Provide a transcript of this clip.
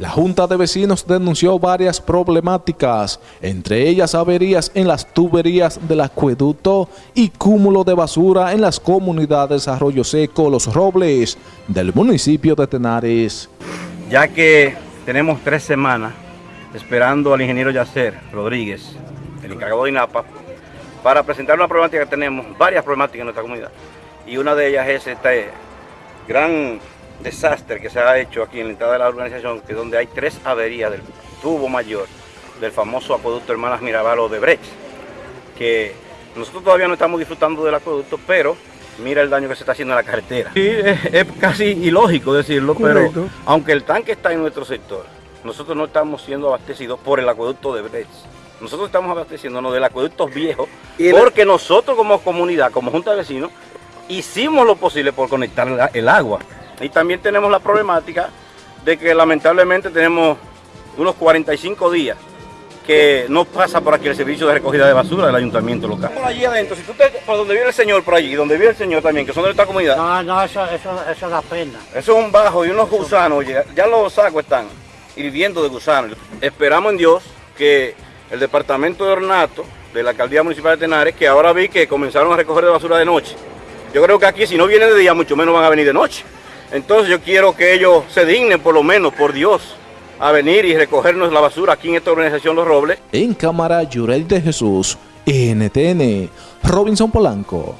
La Junta de Vecinos denunció varias problemáticas, entre ellas averías en las tuberías del acueducto y cúmulo de basura en las comunidades Arroyo Seco, Los Robles, del municipio de Tenares. Ya que tenemos tres semanas esperando al ingeniero Yacer Rodríguez, el encargado de INAPA, para presentar una problemática que tenemos, varias problemáticas en nuestra comunidad. Y una de ellas es este gran desastre que se ha hecho aquí en la entrada de la organización, que es donde hay tres averías del tubo mayor del famoso acueducto Hermanas Mirabal o de Brecht, que nosotros todavía no estamos disfrutando del acueducto, pero mira el daño que se está haciendo en la carretera. Sí, es, casi ilógico decirlo, pero aunque el tanque está en nuestro sector, nosotros no estamos siendo abastecidos por el acueducto de Brecht. Nosotros estamos abasteciéndonos del acueducto viejo, porque nosotros como comunidad, como junta de vecinos, hicimos lo posible por conectar el agua. Y también tenemos la problemática de que lamentablemente tenemos unos 45 días que no pasa por aquí el servicio de recogida de basura del ayuntamiento local. Por allí adentro, si tú te, por donde vive el señor por allí, donde vive el señor también, que son de esta comunidad. No, no, eso, eso, eso da pena. Eso es un bajo y unos gusanos, ya, ya los sacos están hirviendo de gusanos. Esperamos en Dios que el departamento de ornato de la alcaldía municipal de Tenares, que ahora vi que comenzaron a recoger de basura de noche. Yo creo que aquí si no vienen de día, mucho menos van a venir de noche. Entonces yo quiero que ellos se dignen, por lo menos, por Dios, a venir y recogernos la basura aquí en esta organización Los Robles. En cámara, Yurel de Jesús, NTN, Robinson Polanco.